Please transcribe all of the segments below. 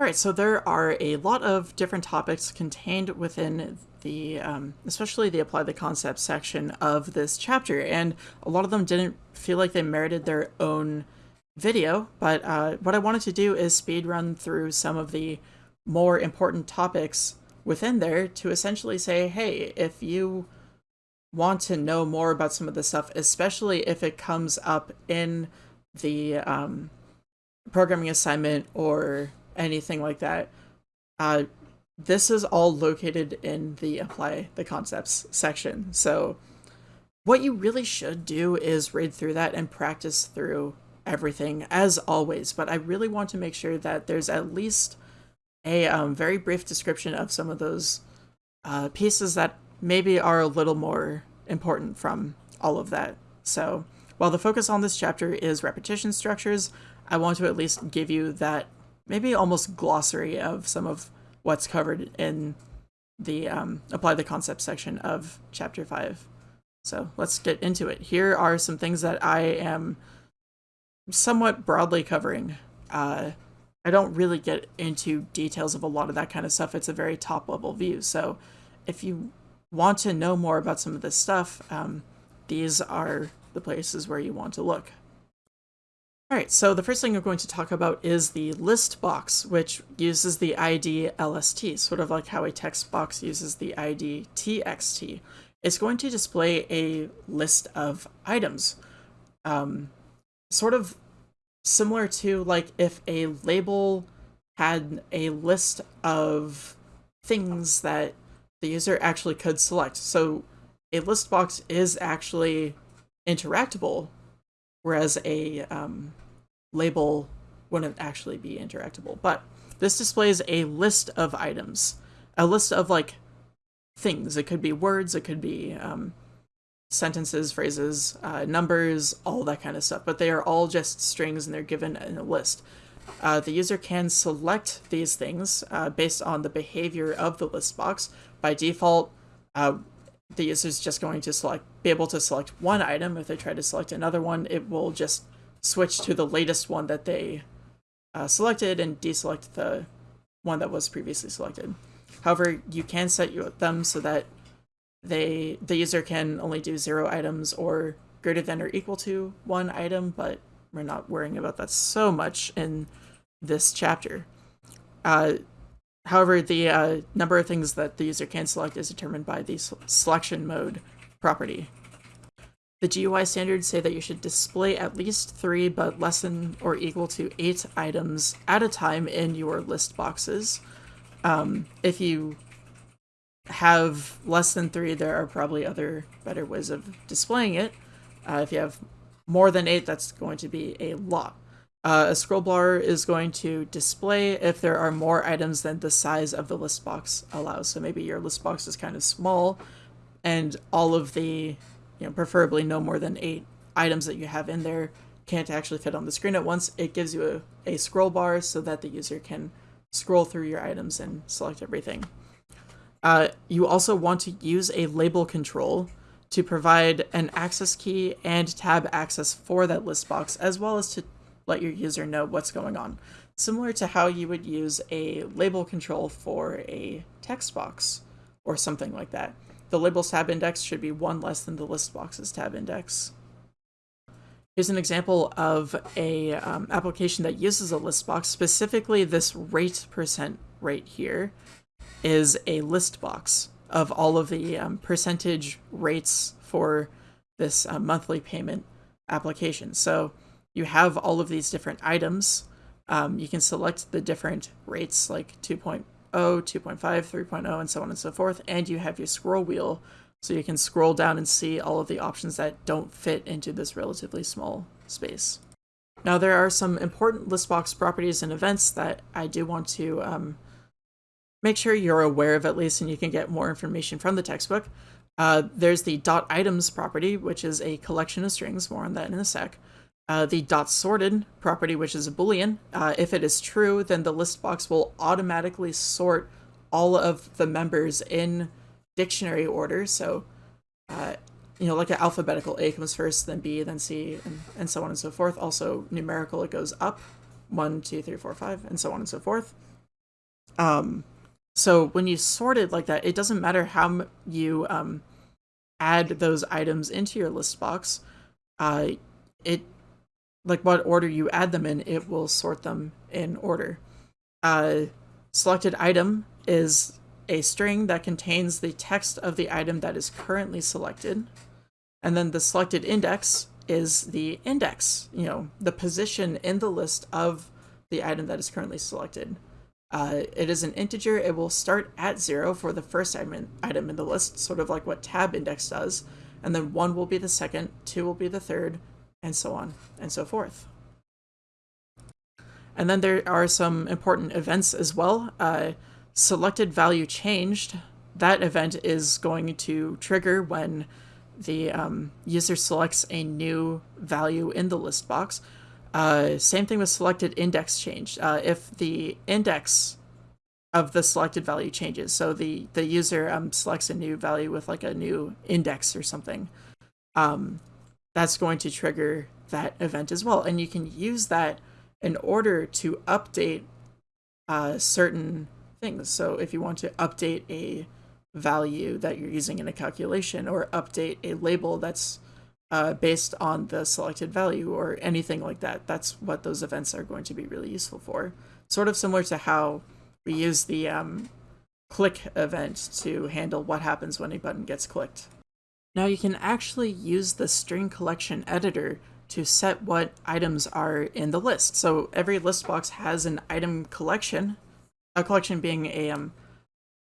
All right, so there are a lot of different topics contained within the, um, especially the apply the concept section of this chapter, and a lot of them didn't feel like they merited their own video, but uh, what I wanted to do is speed run through some of the more important topics within there to essentially say, hey, if you want to know more about some of this stuff, especially if it comes up in the um, programming assignment or anything like that. Uh, this is all located in the apply the concepts section. So what you really should do is read through that and practice through everything as always. But I really want to make sure that there's at least a um, very brief description of some of those uh, pieces that maybe are a little more important from all of that. So while the focus on this chapter is repetition structures, I want to at least give you that maybe almost glossary of some of what's covered in the um, apply the concept section of chapter 5. So let's get into it. Here are some things that I am somewhat broadly covering. Uh, I don't really get into details of a lot of that kind of stuff. It's a very top level view. So if you want to know more about some of this stuff, um, these are the places where you want to look. Alright, so the first thing we're going to talk about is the list box, which uses the ID LST, sort of like how a text box uses the ID TXT. It's going to display a list of items, um, sort of similar to like if a label had a list of things that the user actually could select. So a list box is actually interactable whereas a um, label wouldn't actually be interactable. But this displays a list of items, a list of like things. It could be words, it could be um, sentences, phrases, uh, numbers, all that kind of stuff. But they are all just strings and they're given in a list. Uh, the user can select these things uh, based on the behavior of the list box. By default, uh, the user is just going to select be able to select one item. If they try to select another one, it will just switch to the latest one that they uh, selected and deselect the one that was previously selected. However, you can set them so that they the user can only do zero items or greater than or equal to one item, but we're not worrying about that so much in this chapter. Uh, However, the uh, number of things that the user can select is determined by the selection mode property. The GUI standards say that you should display at least three, but less than or equal to eight items at a time in your list boxes. Um, if you have less than three, there are probably other better ways of displaying it. Uh, if you have more than eight, that's going to be a lot. Uh, a scroll bar is going to display if there are more items than the size of the list box allows. So maybe your list box is kind of small and all of the, you know, preferably no more than eight items that you have in there can't actually fit on the screen at once. It gives you a, a scroll bar so that the user can scroll through your items and select everything. Uh, you also want to use a label control to provide an access key and tab access for that list box, as well as to let your user know what's going on. Similar to how you would use a label control for a text box or something like that. The labels tab index should be one less than the list box's tab index. Here's an example of a um, application that uses a list box. Specifically, this rate percent right here is a list box of all of the um, percentage rates for this uh, monthly payment application. So you have all of these different items. Um, you can select the different rates like 2.0, 2.5, 3.0, and so on and so forth. And you have your scroll wheel, so you can scroll down and see all of the options that don't fit into this relatively small space. Now there are some important listbox properties and events that I do want to um, make sure you're aware of at least and you can get more information from the textbook. Uh, there's the dot items property, which is a collection of strings, more on that in a sec uh, the dot sorted property, which is a boolean. Uh, if it is true, then the list box will automatically sort all of the members in dictionary order. So, uh, you know, like an alphabetical, A comes first, then B, then C, and, and so on and so forth. Also, numerical, it goes up, one, two, three, four, five, and so on and so forth. Um, so when you sort it like that, it doesn't matter how you um, add those items into your list box. Uh, it like what order you add them in, it will sort them in order. Uh, selected item is a string that contains the text of the item that is currently selected. And then the selected index is the index, you know, the position in the list of the item that is currently selected. Uh, it is an integer. It will start at zero for the first item, item in the list, sort of like what tab index does. And then one will be the second, two will be the third, and so on and so forth. And then there are some important events as well. Uh, selected value changed. That event is going to trigger when the um, user selects a new value in the list box. Uh, same thing with selected index change. Uh, if the index of the selected value changes, so the, the user um, selects a new value with like a new index or something, um, that's going to trigger that event as well. And you can use that in order to update uh, certain things. So if you want to update a value that you're using in a calculation or update a label that's uh, based on the selected value or anything like that. That's what those events are going to be really useful for. Sort of similar to how we use the um, click event to handle what happens when a button gets clicked. Now you can actually use the string collection editor to set what items are in the list. So every list box has an item collection, a collection being a, um,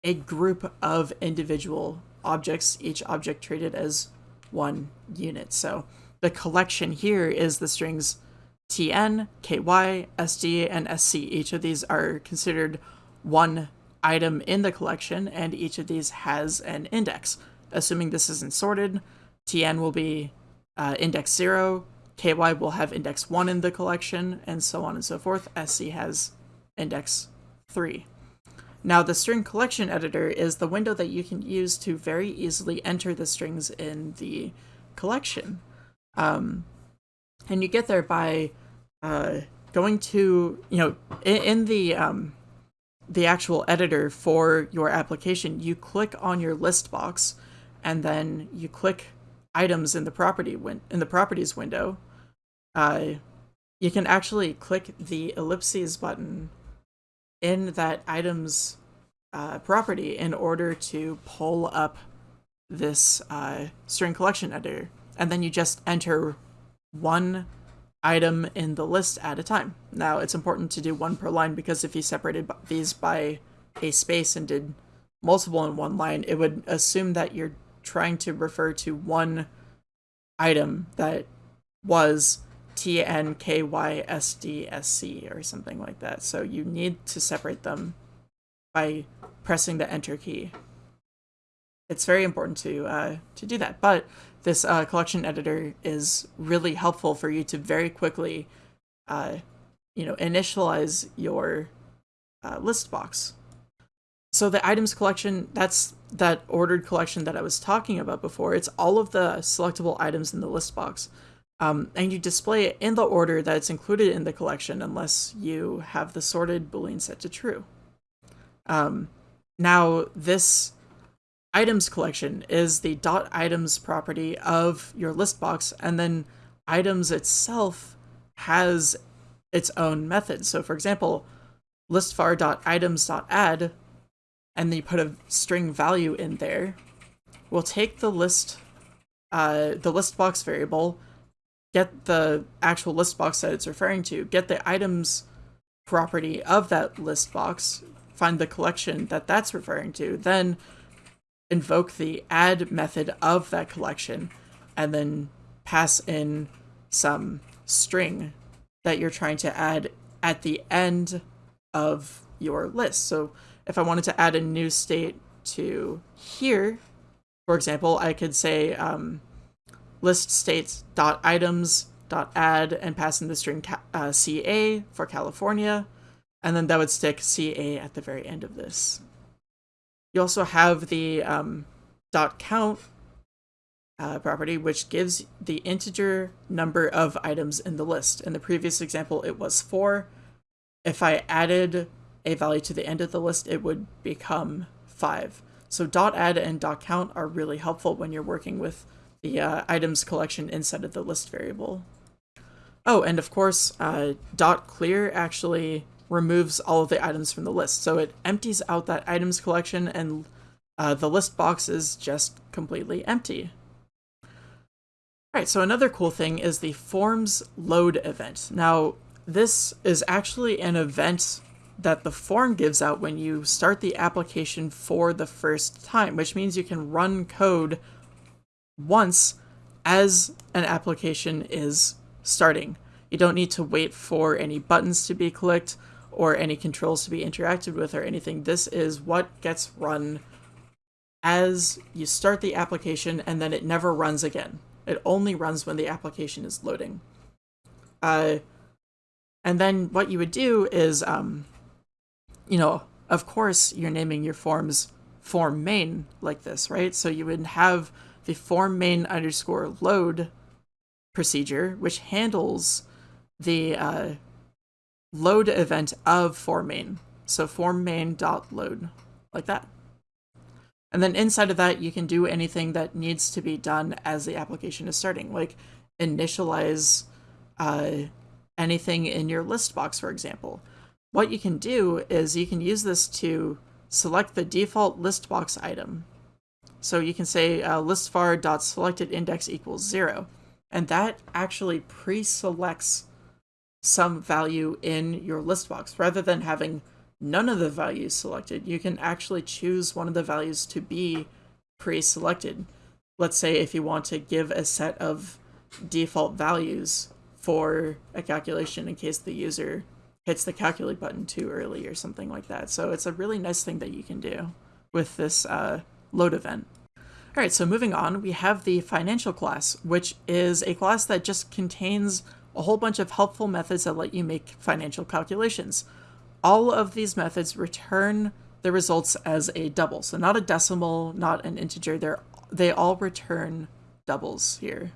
a group of individual objects, each object treated as one unit. So the collection here is the strings tn, ky, sd, and sc. Each of these are considered one item in the collection, and each of these has an index. Assuming this isn't sorted, tn will be uh, index 0, ky will have index 1 in the collection, and so on and so forth. sc has index 3. Now the string collection editor is the window that you can use to very easily enter the strings in the collection. Um, and you get there by uh, going to, you know, in, in the um, the actual editor for your application, you click on your list box, and then you click items in the property win in the properties window. Uh, you can actually click the ellipses button in that item's uh, property in order to pull up this uh, string collection editor. And then you just enter one item in the list at a time. Now, it's important to do one per line because if you separated these by a space and did multiple in one line, it would assume that you're trying to refer to one item that was TNKYSDSC or something like that. So you need to separate them by pressing the enter key. It's very important to uh, to do that. But this uh, collection editor is really helpful for you to very quickly, uh, you know, initialize your uh, list box. So the items collection, that's that ordered collection that I was talking about before. It's all of the selectable items in the list box. Um, and you display it in the order that it's included in the collection unless you have the sorted boolean set to true. Um, now, this items collection is the dot items property of your list box, and then items itself has its own method. So for example, listvar.items.add, and then you put a string value in there, we'll take the list, uh, the list box variable, get the actual list box that it's referring to, get the items property of that list box, find the collection that that's referring to, then invoke the add method of that collection, and then pass in some string that you're trying to add at the end of your list. So if I wanted to add a new state to here, for example, I could say um, list states dot items dot add and pass in the string uh, CA for California, and then that would stick CA at the very end of this. You also have the um, dot count uh, property, which gives the integer number of items in the list. In the previous example, it was four. If I added a value to the end of the list, it would become 5. So dot .add and dot .count are really helpful when you're working with the uh, items collection inside of the list variable. Oh, and of course, uh, dot .clear actually removes all of the items from the list. So it empties out that items collection and uh, the list box is just completely empty. Alright, so another cool thing is the forms load event. Now, this is actually an event that the form gives out when you start the application for the first time, which means you can run code once as an application is starting. You don't need to wait for any buttons to be clicked or any controls to be interacted with or anything. This is what gets run as you start the application and then it never runs again. It only runs when the application is loading. Uh, and then what you would do is um, you know, of course you're naming your forms form main like this, right? So you would have the form main underscore load procedure, which handles the uh, load event of form main. So form main dot load like that. And then inside of that, you can do anything that needs to be done as the application is starting, like initialize uh, anything in your list box, for example what you can do is you can use this to select the default list box item. So you can say uh, listvar.selected index equals zero, and that actually pre-selects some value in your list box. Rather than having none of the values selected, you can actually choose one of the values to be pre-selected. Let's say if you want to give a set of default values for a calculation in case the user hits the calculate button too early or something like that. So it's a really nice thing that you can do with this uh, load event. All right, so moving on, we have the financial class, which is a class that just contains a whole bunch of helpful methods that let you make financial calculations. All of these methods return the results as a double. So not a decimal, not an integer, they're, they all return doubles here.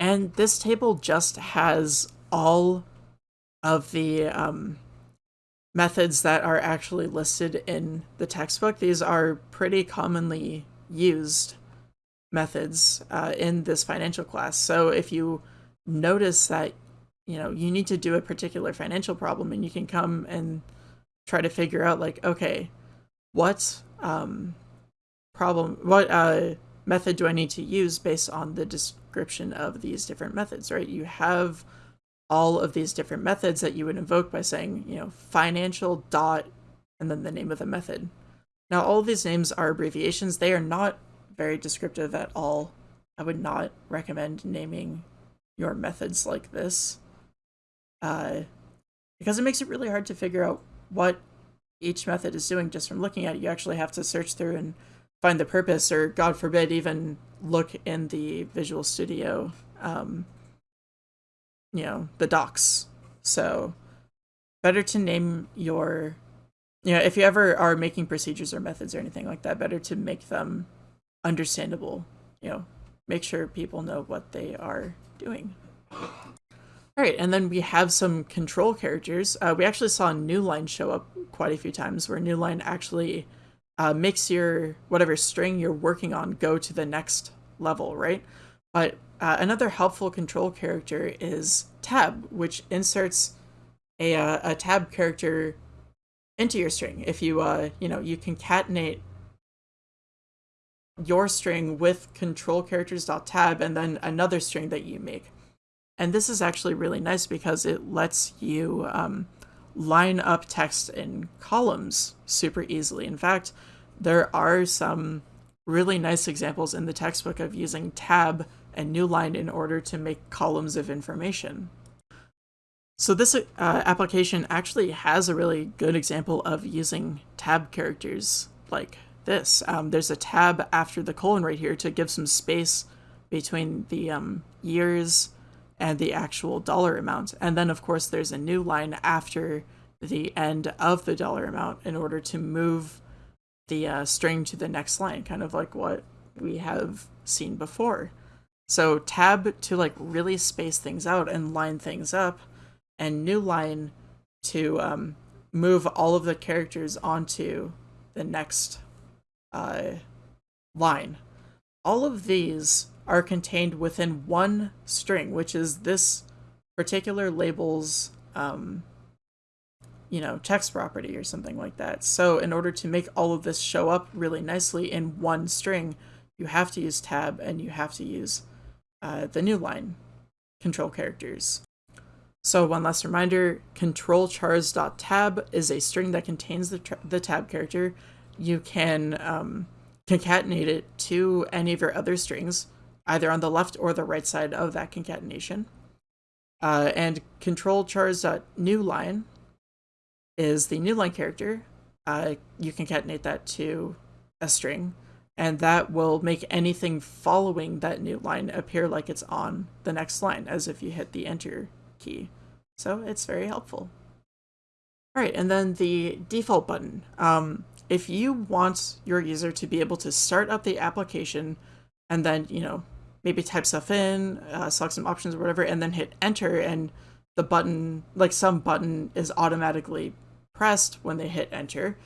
And this table just has all of the um, methods that are actually listed in the textbook. These are pretty commonly used methods uh, in this financial class. So if you notice that, you know, you need to do a particular financial problem and you can come and try to figure out like, okay, what um, problem, what uh, method do I need to use based on the description of these different methods, right? You have all of these different methods that you would invoke by saying, you know, financial dot and then the name of the method. Now, all these names are abbreviations. They are not very descriptive at all. I would not recommend naming your methods like this uh, because it makes it really hard to figure out what each method is doing just from looking at it. You actually have to search through and find the purpose or, God forbid, even look in the Visual Studio um, you know, the docs. So better to name your, you know, if you ever are making procedures or methods or anything like that, better to make them understandable, you know, make sure people know what they are doing. All right, and then we have some control characters. Uh, we actually saw New Line show up quite a few times where New Line actually uh, makes your whatever string you're working on go to the next level, right? But uh, another helpful control character is tab, which inserts a, uh, a tab character into your string. If you, uh, you know, you concatenate your string with control characters.tab and then another string that you make. And this is actually really nice because it lets you um, line up text in columns super easily. In fact, there are some really nice examples in the textbook of using tab and Newline in order to make columns of information. So this uh, application actually has a really good example of using tab characters like this. Um, there's a tab after the colon right here to give some space between the um, years and the actual dollar amount. And then of course there's a new line after the end of the dollar amount in order to move the uh, string to the next line, kind of like what we have seen before. So tab to like really space things out and line things up, and new line to um, move all of the characters onto the next uh, line. All of these are contained within one string, which is this particular label's, um, you know, text property or something like that. So in order to make all of this show up really nicely in one string, you have to use tab and you have to use uh, the new line control characters. So one last reminder, control chars.tab is a string that contains the, the tab character. You can um, concatenate it to any of your other strings, either on the left or the right side of that concatenation. Uh, and control chars.newline is the new line character. Uh, you concatenate that to a string, and that will make anything following that new line appear like it's on the next line, as if you hit the enter key. So it's very helpful. All right, and then the default button. Um, if you want your user to be able to start up the application and then, you know, maybe type stuff in, uh, select some options or whatever, and then hit enter and the button, like some button is automatically pressed when they hit enter,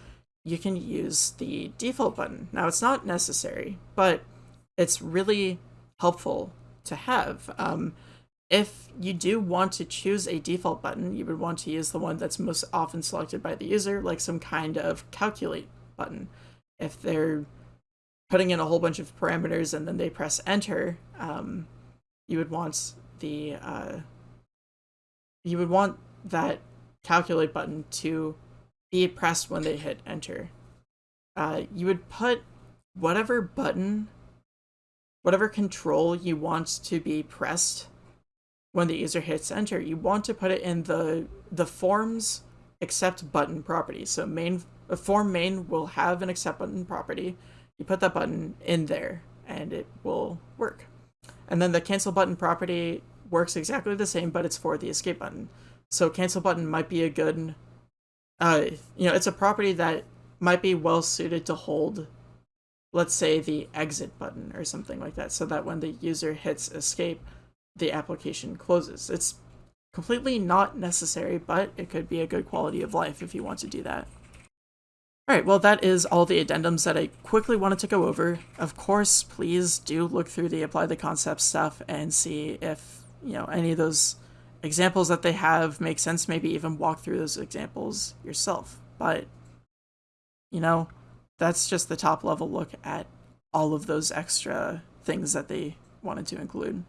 you can use the default button. Now it's not necessary, but it's really helpful to have. Um, if you do want to choose a default button, you would want to use the one that's most often selected by the user, like some kind of calculate button. If they're putting in a whole bunch of parameters and then they press enter, um, you would want the uh, you would want that calculate button to be pressed when they hit enter. Uh, you would put whatever button, whatever control you want to be pressed when the user hits enter, you want to put it in the the forms accept button property. So main form main will have an accept button property. You put that button in there and it will work. And then the cancel button property works exactly the same, but it's for the escape button. So cancel button might be a good, uh, you know, it's a property that might be well suited to hold, let's say the exit button or something like that, so that when the user hits escape, the application closes. It's completely not necessary, but it could be a good quality of life if you want to do that. Alright, well that is all the addendums that I quickly wanted to go over. Of course, please do look through the apply the concept stuff and see if, you know, any of those examples that they have make sense, maybe even walk through those examples yourself. But, you know, that's just the top level look at all of those extra things that they wanted to include.